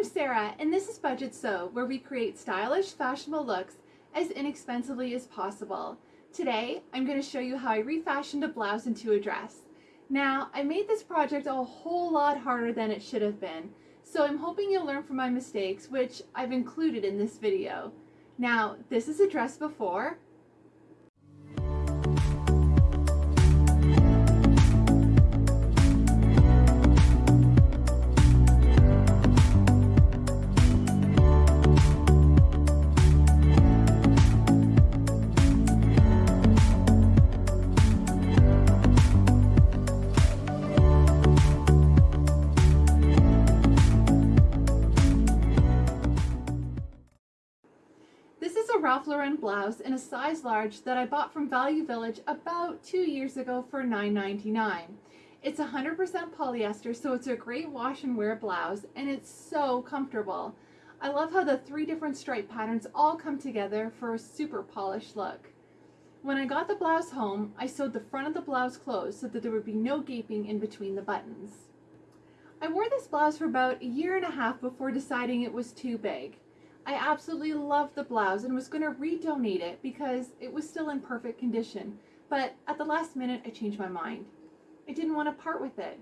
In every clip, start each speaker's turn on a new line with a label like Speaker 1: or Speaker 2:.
Speaker 1: I'm Sarah, and this is Budget Sew, where we create stylish, fashionable looks as inexpensively as possible. Today, I'm going to show you how I refashioned a blouse into a dress. Now, I made this project a whole lot harder than it should have been, so I'm hoping you'll learn from my mistakes, which I've included in this video. Now, this is a dress before, Ralph Lauren blouse in a size large that I bought from Value Village about two years ago for $9.99. It's 100% polyester, so it's a great wash and wear blouse, and it's so comfortable. I love how the three different stripe patterns all come together for a super polished look. When I got the blouse home, I sewed the front of the blouse closed so that there would be no gaping in between the buttons. I wore this blouse for about a year and a half before deciding it was too big. I absolutely loved the blouse and was going to redonate it because it was still in perfect condition. But at the last minute, I changed my mind. I didn't want to part with it.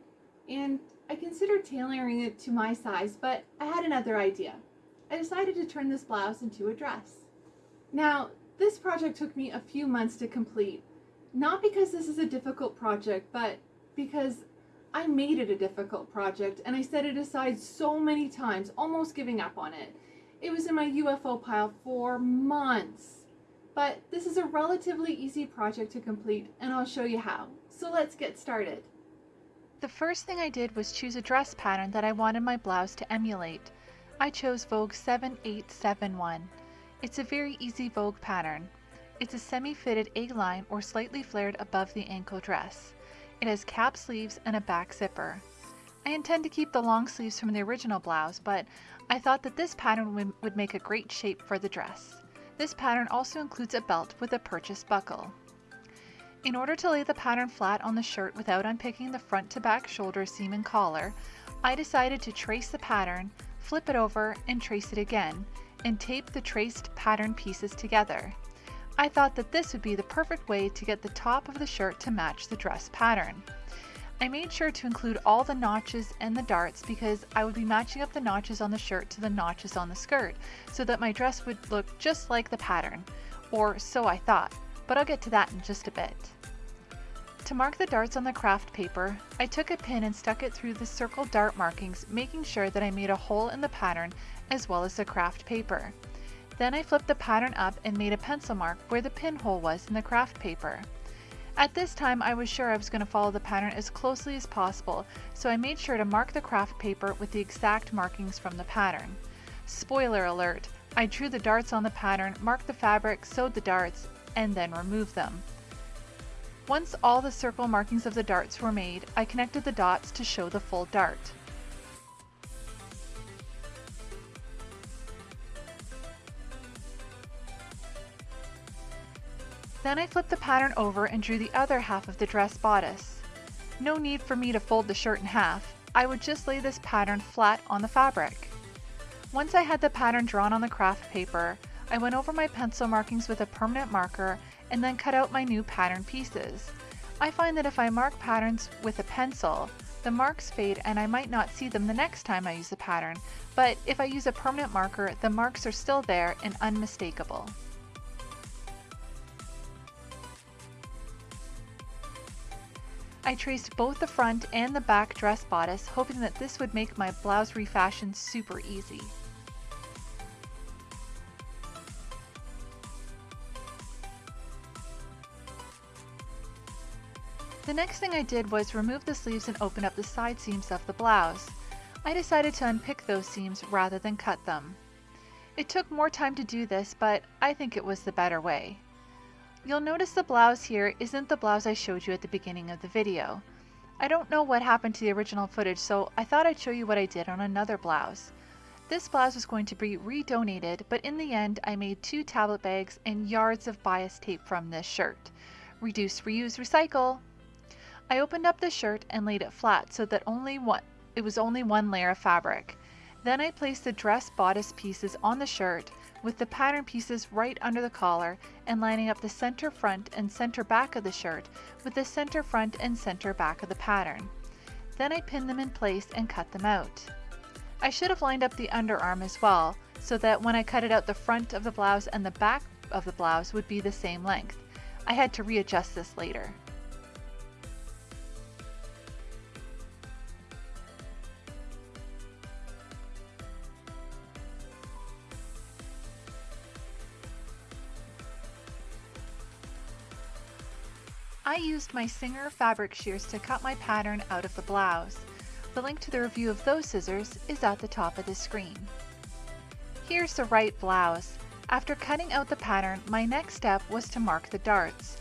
Speaker 1: And I considered tailoring it to my size, but I had another idea. I decided to turn this blouse into a dress. Now, this project took me a few months to complete. Not because this is a difficult project, but because I made it a difficult project and I set it aside so many times, almost giving up on it. It was in my UFO pile for months. But this is a relatively easy project to complete and I'll show you how. So let's get started.
Speaker 2: The first thing I did was choose a dress pattern that I wanted my blouse to emulate. I chose Vogue 7871. It's a very easy Vogue pattern. It's a semi-fitted A-line or slightly flared above the ankle dress. It has cap sleeves and a back zipper. I intend to keep the long sleeves from the original blouse, but I thought that this pattern would make a great shape for the dress. This pattern also includes a belt with a purchase buckle. In order to lay the pattern flat on the shirt without unpicking the front to back shoulder seam and collar, I decided to trace the pattern, flip it over, and trace it again, and tape the traced pattern pieces together. I thought that this would be the perfect way to get the top of the shirt to match the dress pattern. I made sure to include all the notches and the darts because I would be matching up the notches on the shirt to the notches on the skirt so that my dress would look just like the pattern, or so I thought, but I'll get to that in just a bit. To mark the darts on the craft paper, I took a pin and stuck it through the circle dart markings, making sure that I made a hole in the pattern as well as the craft paper. Then I flipped the pattern up and made a pencil mark where the pinhole was in the craft paper. At this time I was sure I was going to follow the pattern as closely as possible, so I made sure to mark the craft paper with the exact markings from the pattern. Spoiler alert, I drew the darts on the pattern, marked the fabric, sewed the darts, and then removed them. Once all the circle markings of the darts were made, I connected the dots to show the full dart. Then I flipped the pattern over and drew the other half of the dress bodice. No need for me to fold the shirt in half, I would just lay this pattern flat on the fabric. Once I had the pattern drawn on the craft paper, I went over my pencil markings with a permanent marker and then cut out my new pattern pieces. I find that if I mark patterns with a pencil, the marks fade and I might not see them the next time I use the pattern, but if I use a permanent marker, the marks are still there and unmistakable. I traced both the front and the back dress bodice, hoping that this would make my blouse refashion super easy. The next thing I did was remove the sleeves and open up the side seams of the blouse. I decided to unpick those seams rather than cut them. It took more time to do this, but I think it was the better way. You'll notice the blouse here isn't the blouse I showed you at the beginning of the video. I don't know what happened to the original footage, so I thought I'd show you what I did on another blouse. This blouse was going to be re-donated, but in the end I made two tablet bags and yards of bias tape from this shirt. Reduce, reuse, recycle! I opened up the shirt and laid it flat so that only one, it was only one layer of fabric. Then I placed the dress bodice pieces on the shirt with the pattern pieces right under the collar and lining up the center front and center back of the shirt with the center front and center back of the pattern. Then I pinned them in place and cut them out. I should have lined up the underarm as well, so that when I cut it out the front of the blouse and the back of the blouse would be the same length. I had to readjust this later. I used my Singer fabric shears to cut my pattern out of the blouse. The link to the review of those scissors is at the top of the screen. Here's the right blouse. After cutting out the pattern, my next step was to mark the darts.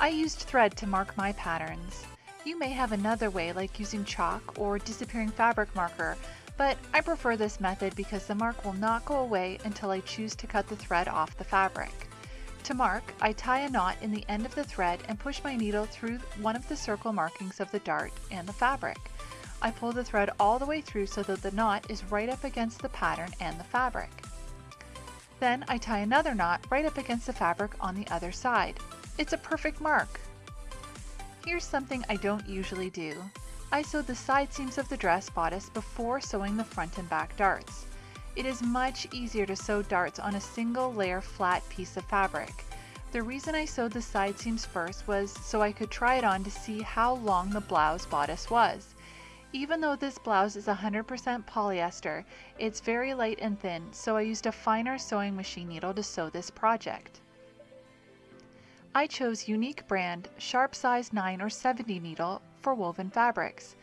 Speaker 2: I used thread to mark my patterns. You may have another way like using chalk or disappearing fabric marker, but I prefer this method because the mark will not go away until I choose to cut the thread off the fabric. To mark, I tie a knot in the end of the thread and push my needle through one of the circle markings of the dart and the fabric. I pull the thread all the way through so that the knot is right up against the pattern and the fabric. Then I tie another knot right up against the fabric on the other side. It's a perfect mark! Here's something I don't usually do. I sewed the side seams of the dress bodice before sewing the front and back darts. It is much easier to sew darts on a single layer flat piece of fabric. The reason I sewed the side seams first was so I could try it on to see how long the blouse bodice was. Even though this blouse is 100% polyester, it's very light and thin, so I used a finer sewing machine needle to sew this project. I chose Unique brand sharp size 9 or 70 needle for woven fabrics.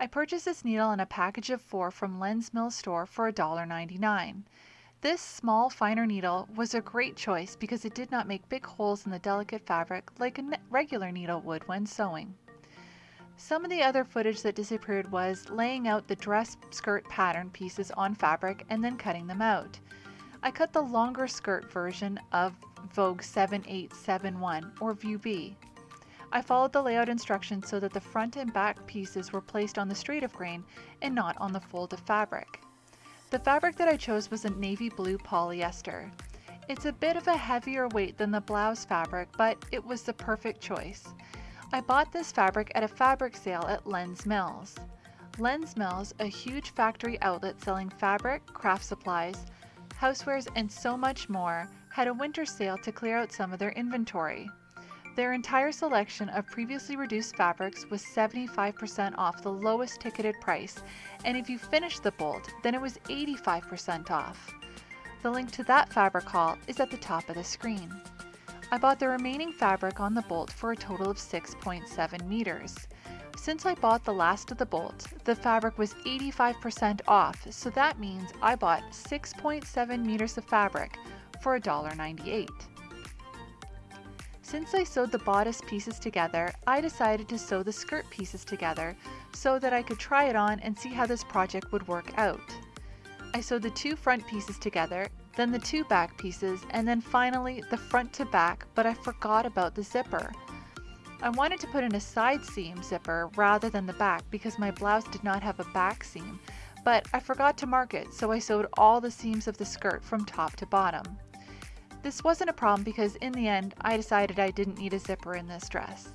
Speaker 2: I purchased this needle in a package of four from Len's Mill store for $1.99. This small, finer needle was a great choice because it did not make big holes in the delicate fabric like a regular needle would when sewing. Some of the other footage that disappeared was laying out the dress skirt pattern pieces on fabric and then cutting them out. I cut the longer skirt version of Vogue 7871 or View B. I followed the layout instructions so that the front and back pieces were placed on the straight of grain and not on the fold of fabric. The fabric that I chose was a navy blue polyester. It's a bit of a heavier weight than the blouse fabric, but it was the perfect choice. I bought this fabric at a fabric sale at Len's Mills. Len's Mills, a huge factory outlet selling fabric, craft supplies, housewares, and so much more, had a winter sale to clear out some of their inventory. Their entire selection of previously reduced fabrics was 75% off the lowest ticketed price, and if you finished the bolt, then it was 85% off. The link to that fabric haul is at the top of the screen. I bought the remaining fabric on the bolt for a total of 6.7 meters. Since I bought the last of the bolt, the fabric was 85% off, so that means I bought 6.7 meters of fabric for $1.98. Since I sewed the bodice pieces together, I decided to sew the skirt pieces together so that I could try it on and see how this project would work out. I sewed the two front pieces together, then the two back pieces, and then finally the front to back, but I forgot about the zipper. I wanted to put in a side seam zipper rather than the back because my blouse did not have a back seam, but I forgot to mark it, so I sewed all the seams of the skirt from top to bottom. This wasn't a problem because in the end, I decided I didn't need a zipper in this dress.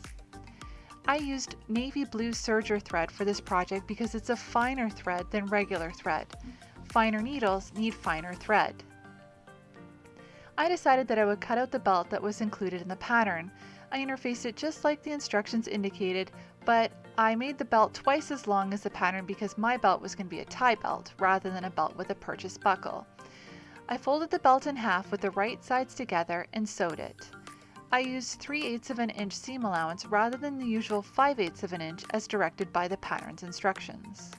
Speaker 2: I used navy blue serger thread for this project because it's a finer thread than regular thread. Finer needles need finer thread. I decided that I would cut out the belt that was included in the pattern. I interfaced it just like the instructions indicated, but I made the belt twice as long as the pattern because my belt was going to be a tie belt rather than a belt with a purchase buckle. I folded the belt in half with the right sides together and sewed it. I used 3 eighths of an inch seam allowance rather than the usual 5 eighths of an inch as directed by the pattern's instructions.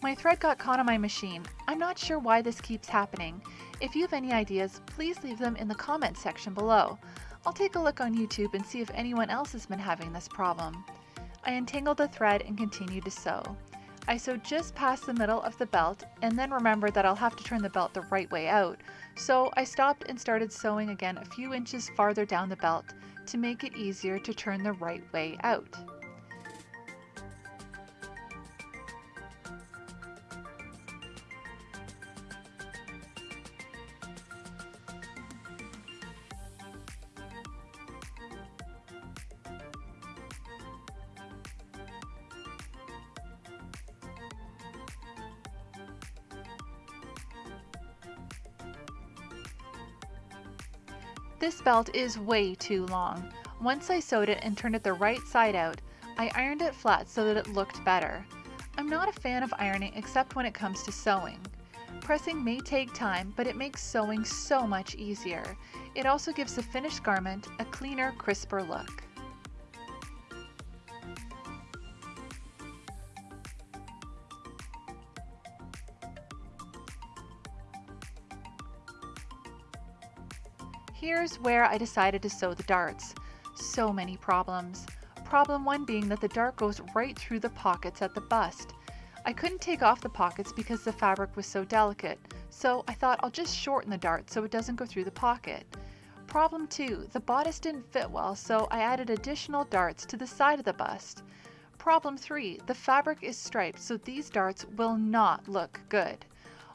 Speaker 2: My thread got caught on my machine. I'm not sure why this keeps happening. If you have any ideas, please leave them in the comments section below. I'll take a look on YouTube and see if anyone else has been having this problem. I untangled the thread and continued to sew. I sewed just past the middle of the belt and then remembered that I'll have to turn the belt the right way out. So I stopped and started sewing again a few inches farther down the belt to make it easier to turn the right way out. This belt is way too long. Once I sewed it and turned it the right side out, I ironed it flat so that it looked better. I'm not a fan of ironing except when it comes to sewing. Pressing may take time, but it makes sewing so much easier. It also gives the finished garment a cleaner, crisper look. Here's where I decided to sew the darts. So many problems. Problem one being that the dart goes right through the pockets at the bust. I couldn't take off the pockets because the fabric was so delicate, so I thought I'll just shorten the dart so it doesn't go through the pocket. Problem two, the bodice didn't fit well, so I added additional darts to the side of the bust. Problem three, the fabric is striped, so these darts will not look good.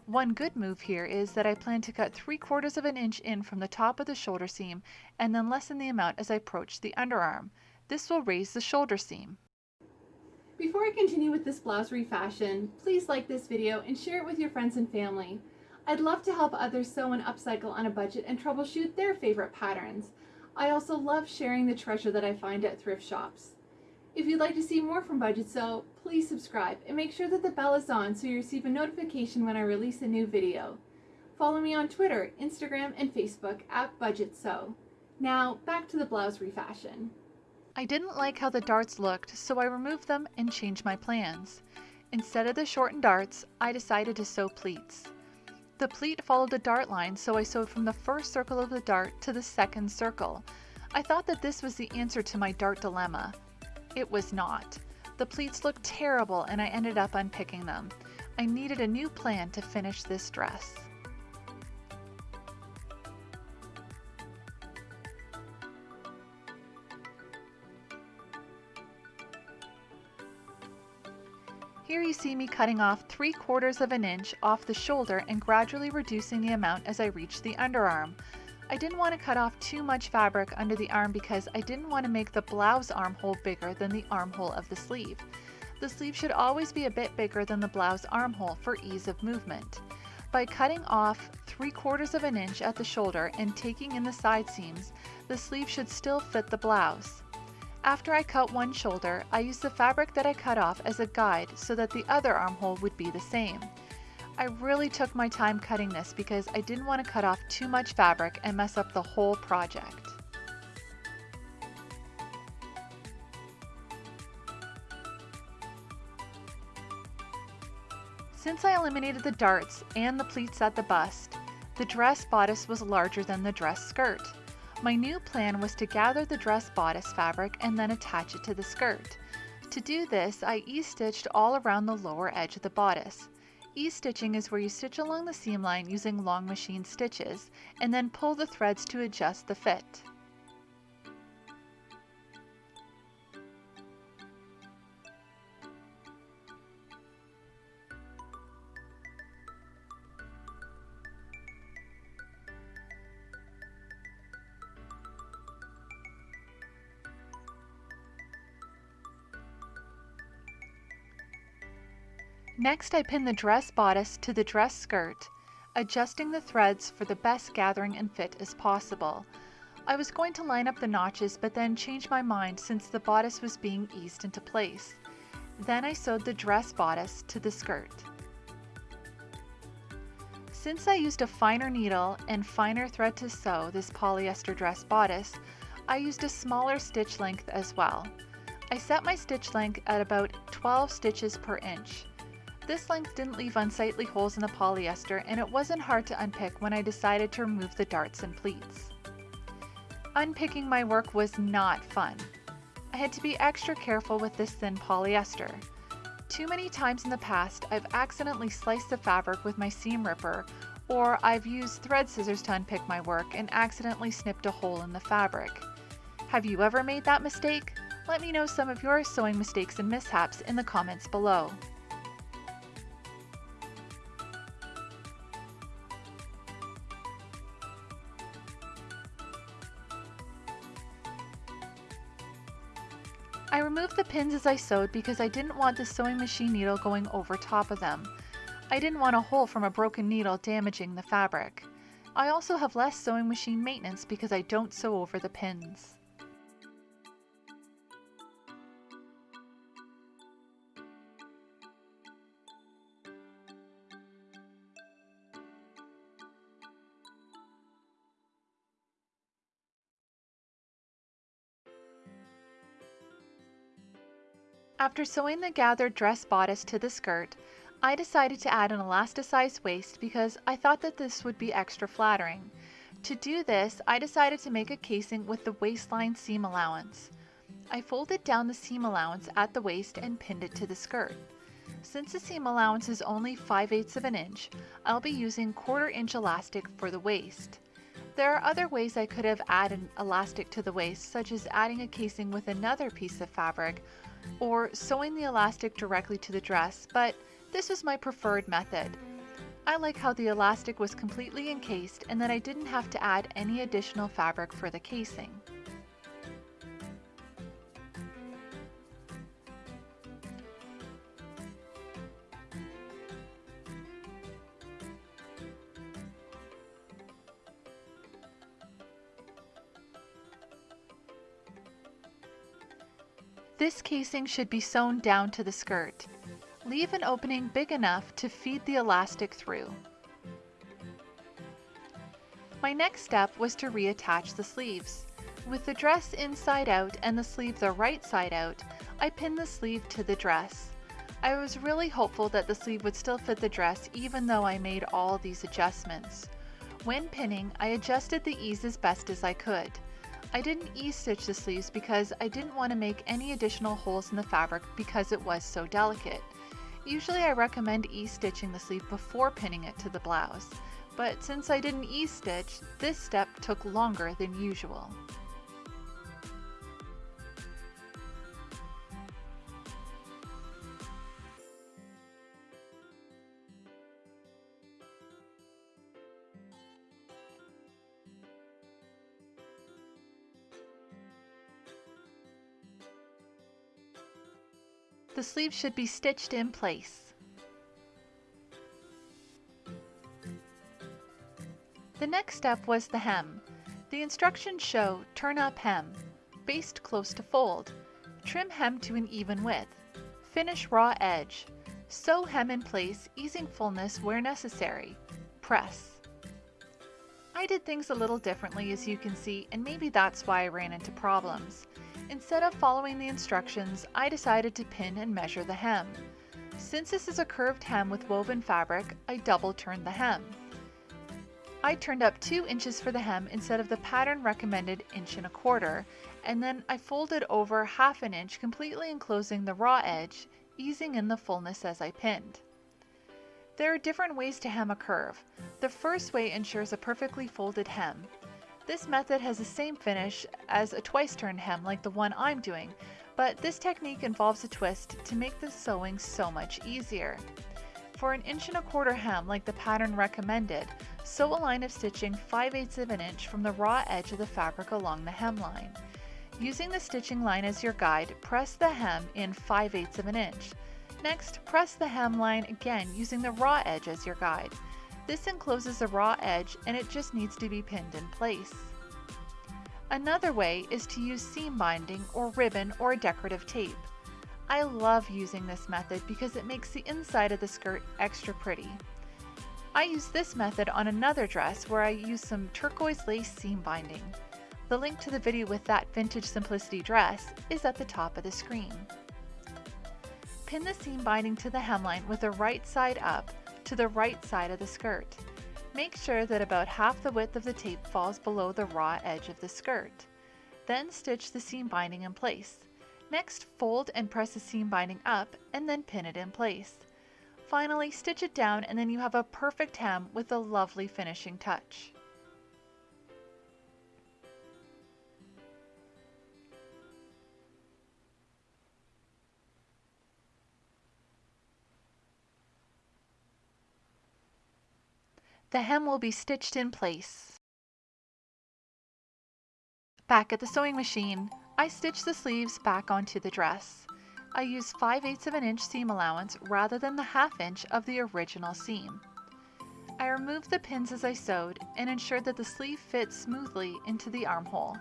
Speaker 2: One good move here is that I plan to cut 3 quarters of an inch in from the top of the shoulder seam and then lessen the amount as I approach the underarm. This will raise the shoulder seam.
Speaker 1: Before I continue with this blouse refashion, please like this video and share it with your friends and family. I'd love to help others sew and upcycle on a budget and troubleshoot their favorite patterns. I also love sharing the treasure that I find at thrift shops. If you'd like to see more from Budget Sew, please subscribe and make sure that the bell is on so you receive a notification when I release a new video. Follow me on Twitter, Instagram, and Facebook at Budget Sew. Now, back to the blouse refashion.
Speaker 2: I didn't like how the darts looked, so I removed them and changed my plans. Instead of the shortened darts, I decided to sew pleats. The pleat followed the dart line, so I sewed from the first circle of the dart to the second circle. I thought that this was the answer to my dart dilemma. It was not. The pleats looked terrible and I ended up unpicking them. I needed a new plan to finish this dress. Here you see me cutting off 3 quarters of an inch off the shoulder and gradually reducing the amount as I reach the underarm. I didn't want to cut off too much fabric under the arm because I didn't want to make the blouse armhole bigger than the armhole of the sleeve. The sleeve should always be a bit bigger than the blouse armhole for ease of movement. By cutting off 3 quarters of an inch at the shoulder and taking in the side seams, the sleeve should still fit the blouse. After I cut one shoulder, I used the fabric that I cut off as a guide so that the other armhole would be the same. I really took my time cutting this because I didn't want to cut off too much fabric and mess up the whole project. Since I eliminated the darts and the pleats at the bust, the dress bodice was larger than the dress skirt. My new plan was to gather the dress bodice fabric and then attach it to the skirt. To do this, I ease-stitched all around the lower edge of the bodice. Ease-stitching is where you stitch along the seam line using long machine stitches and then pull the threads to adjust the fit. Next I pin the dress bodice to the dress skirt, adjusting the threads for the best gathering and fit as possible. I was going to line up the notches but then changed my mind since the bodice was being eased into place. Then I sewed the dress bodice to the skirt. Since I used a finer needle and finer thread to sew this polyester dress bodice, I used a smaller stitch length as well. I set my stitch length at about 12 stitches per inch. This length didn't leave unsightly holes in the polyester and it wasn't hard to unpick when I decided to remove the darts and pleats. Unpicking my work was not fun. I had to be extra careful with this thin polyester. Too many times in the past, I've accidentally sliced the fabric with my seam ripper, or I've used thread scissors to unpick my work and accidentally snipped a hole in the fabric. Have you ever made that mistake? Let me know some of your sewing mistakes and mishaps in the comments below. Pins as I sewed because I didn't want the sewing machine needle going over top of them. I didn't want a hole from a broken needle damaging the fabric. I also have less sewing machine maintenance because I don't sew over the pins. After sewing the gathered dress bodice to the skirt, I decided to add an elasticized waist because I thought that this would be extra flattering. To do this, I decided to make a casing with the waistline seam allowance. I folded down the seam allowance at the waist and pinned it to the skirt. Since the seam allowance is only 5 eighths of an inch, I'll be using quarter inch elastic for the waist. There are other ways I could have added elastic to the waist, such as adding a casing with another piece of fabric or sewing the elastic directly to the dress, but this was my preferred method. I like how the elastic was completely encased and that I didn't have to add any additional fabric for the casing. This casing should be sewn down to the skirt. Leave an opening big enough to feed the elastic through. My next step was to reattach the sleeves. With the dress inside out and the sleeve the right side out, I pinned the sleeve to the dress. I was really hopeful that the sleeve would still fit the dress even though I made all these adjustments. When pinning, I adjusted the ease as best as I could. I didn't ease-stitch the sleeves because I didn't want to make any additional holes in the fabric because it was so delicate. Usually I recommend ease-stitching the sleeve before pinning it to the blouse, but since I didn't ease-stitch, this step took longer than usual. The sleeve should be stitched in place. The next step was the hem. The instructions show turn up hem, baste close to fold, trim hem to an even width, finish raw edge, sew hem in place easing fullness where necessary, press. I did things a little differently as you can see and maybe that's why I ran into problems. Instead of following the instructions, I decided to pin and measure the hem. Since this is a curved hem with woven fabric, I double turned the hem. I turned up 2 inches for the hem instead of the pattern recommended inch and a quarter, and then I folded over half an inch completely enclosing the raw edge, easing in the fullness as I pinned. There are different ways to hem a curve. The first way ensures a perfectly folded hem. This method has the same finish as a twice turned hem like the one I'm doing, but this technique involves a twist to make the sewing so much easier. For an inch and a quarter hem like the pattern recommended, sew a line of stitching 5 eighths of an inch from the raw edge of the fabric along the hemline. Using the stitching line as your guide, press the hem in 5 eighths of an inch. Next, press the hemline again using the raw edge as your guide. This encloses a raw edge and it just needs to be pinned in place. Another way is to use seam binding or ribbon or decorative tape. I love using this method because it makes the inside of the skirt extra pretty. I use this method on another dress where I use some turquoise lace seam binding. The link to the video with that Vintage Simplicity dress is at the top of the screen. Pin the seam binding to the hemline with the right side up to the right side of the skirt. Make sure that about half the width of the tape falls below the raw edge of the skirt. Then stitch the seam binding in place. Next, fold and press the seam binding up and then pin it in place. Finally, stitch it down and then you have a perfect hem with a lovely finishing touch. The hem will be stitched in place. Back at the sewing machine, I stitch the sleeves back onto the dress. I use 5 eighths of an inch seam allowance rather than the half inch of the original seam. I removed the pins as I sewed and ensured that the sleeve fits smoothly into the armhole.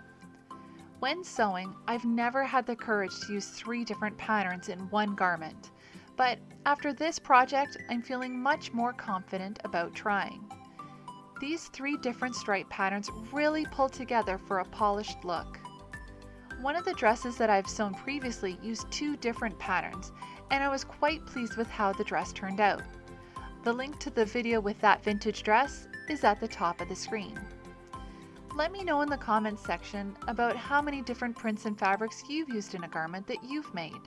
Speaker 2: When sewing, I've never had the courage to use three different patterns in one garment, but after this project, I'm feeling much more confident about trying. These three different stripe patterns really pull together for a polished look. One of the dresses that I've sewn previously used two different patterns, and I was quite pleased with how the dress turned out. The link to the video with that vintage dress is at the top of the screen. Let me know in the comments section about how many different prints and fabrics you've used in a garment that you've made.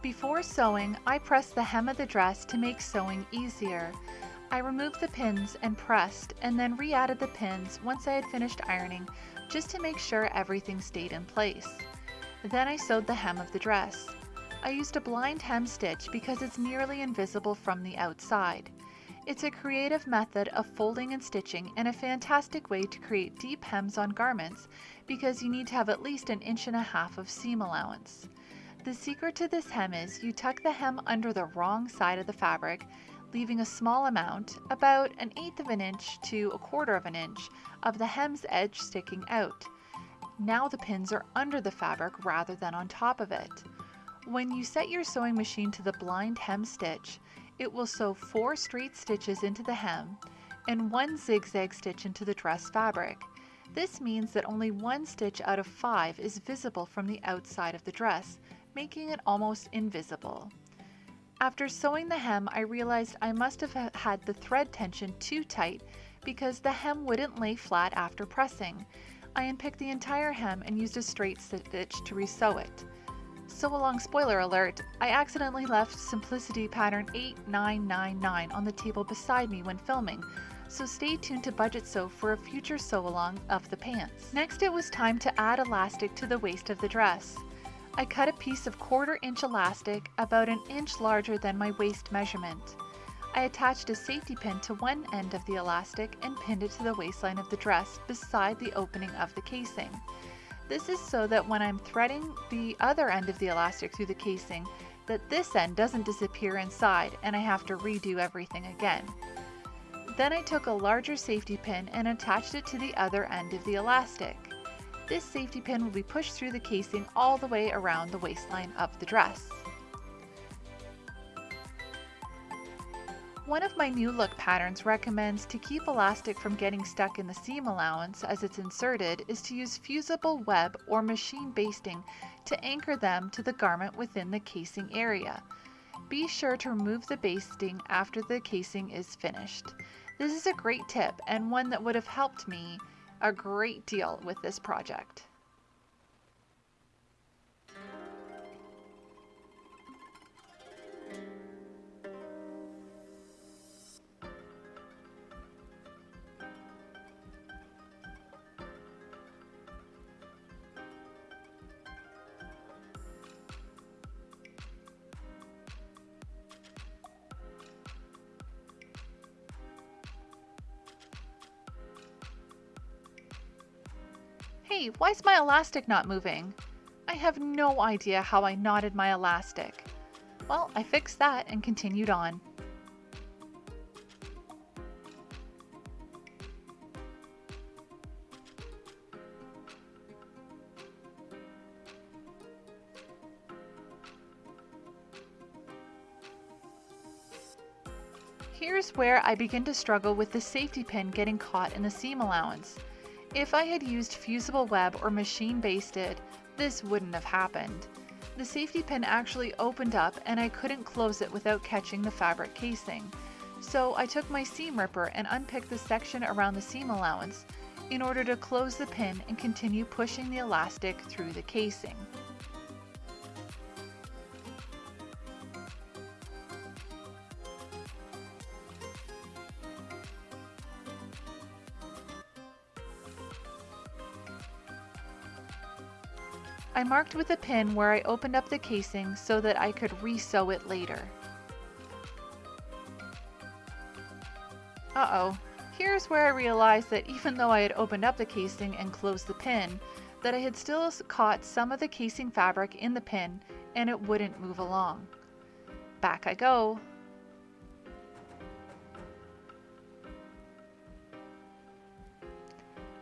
Speaker 2: Before sewing, I pressed the hem of the dress to make sewing easier. I removed the pins and pressed and then re-added the pins once I had finished ironing just to make sure everything stayed in place. Then I sewed the hem of the dress. I used a blind hem stitch because it's nearly invisible from the outside. It's a creative method of folding and stitching and a fantastic way to create deep hems on garments because you need to have at least an inch and a half of seam allowance. The secret to this hem is you tuck the hem under the wrong side of the fabric, leaving a small amount, about an eighth of an inch to a quarter of an inch, of the hem's edge sticking out. Now the pins are under the fabric rather than on top of it. When you set your sewing machine to the blind hem stitch, it will sew four straight stitches into the hem and one zigzag stitch into the dress fabric. This means that only one stitch out of five is visible from the outside of the dress, making it almost invisible. After sewing the hem, I realized I must have had the thread tension too tight because the hem wouldn't lay flat after pressing. I unpicked the entire hem and used a straight stitch to resew it. Sew along spoiler alert, I accidentally left Simplicity pattern 8999 on the table beside me when filming, so stay tuned to Budget Sew for a future sew along of the pants. Next it was time to add elastic to the waist of the dress. I cut a piece of quarter inch elastic about an inch larger than my waist measurement. I attached a safety pin to one end of the elastic and pinned it to the waistline of the dress beside the opening of the casing. This is so that when I'm threading the other end of the elastic through the casing, that this end doesn't disappear inside and I have to redo everything again. Then I took a larger safety pin and attached it to the other end of the elastic. This safety pin will be pushed through the casing all the way around the waistline of the dress. One of my new look patterns recommends to keep elastic from getting stuck in the seam allowance as it's inserted is to use fusible web or machine basting to anchor them to the garment within the casing area. Be sure to remove the basting after the casing is finished. This is a great tip and one that would have helped me a great deal with this project. Hey, why's my elastic not moving? I have no idea how I knotted my elastic. Well, I fixed that and continued on. Here's where I begin to struggle with the safety pin getting caught in the seam allowance. If I had used fusible web or machine basted, this wouldn't have happened. The safety pin actually opened up and I couldn't close it without catching the fabric casing. So I took my seam ripper and unpicked the section around the seam allowance in order to close the pin and continue pushing the elastic through the casing. Marked with a pin where I opened up the casing so that I could re-sew it later. Uh-oh, here's where I realized that even though I had opened up the casing and closed the pin, that I had still caught some of the casing fabric in the pin and it wouldn't move along. Back I go.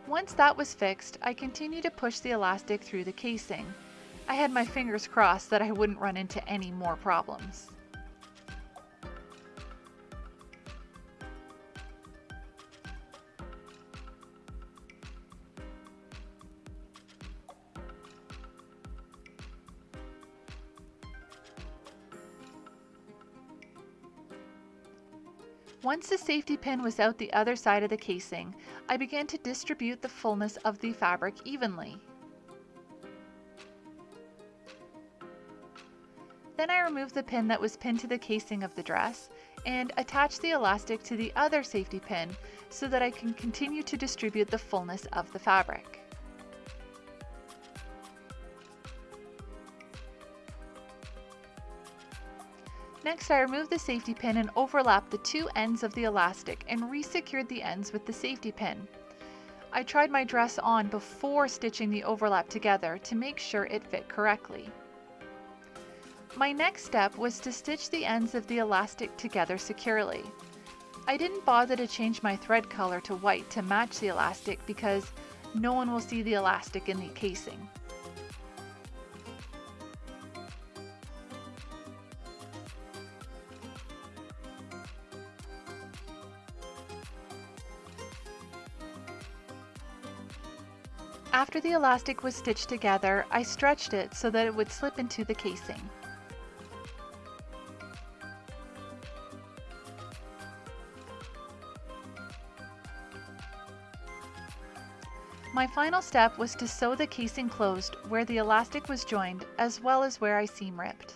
Speaker 2: Once that was fixed, I continued to push the elastic through the casing. I had my fingers crossed that I wouldn't run into any more problems. Once the safety pin was out the other side of the casing, I began to distribute the fullness of the fabric evenly. Then I removed the pin that was pinned to the casing of the dress and attached the elastic to the other safety pin so that I can continue to distribute the fullness of the fabric. Next, I removed the safety pin and overlapped the two ends of the elastic and re-secured the ends with the safety pin. I tried my dress on before stitching the overlap together to make sure it fit correctly. My next step was to stitch the ends of the elastic together securely. I didn't bother to change my thread color to white to match the elastic because no one will see the elastic in the casing. After the elastic was stitched together, I stretched it so that it would slip into the casing. My final step was to sew the casing closed where the elastic was joined as well as where I seam ripped.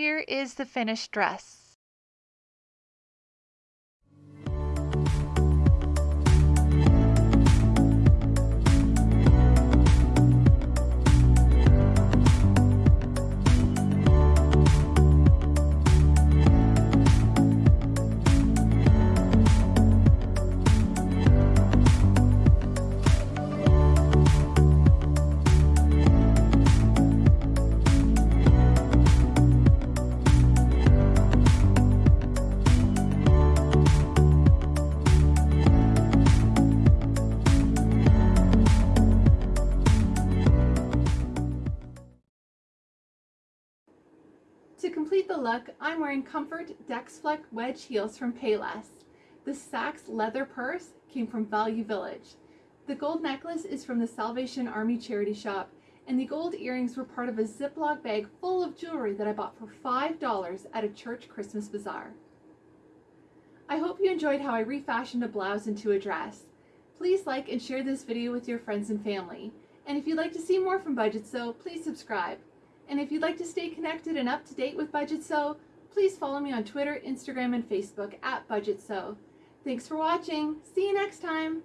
Speaker 2: Here is the finished dress.
Speaker 1: Complete the look, I'm wearing Comfort Dexflex wedge heels from Payless. The Saks leather purse came from Value Village. The gold necklace is from the Salvation Army charity shop, and the gold earrings were part of a Ziploc bag full of jewelry that I bought for $5 at a church Christmas bazaar. I hope you enjoyed how I refashioned a blouse into a dress. Please like and share this video with your friends and family. And if you'd like to see more from Budget Sew, please subscribe. And if you'd like to stay connected and up to date with Budget Sew, please follow me on Twitter, Instagram, and Facebook at Budget Sew. Thanks for watching. See you next time.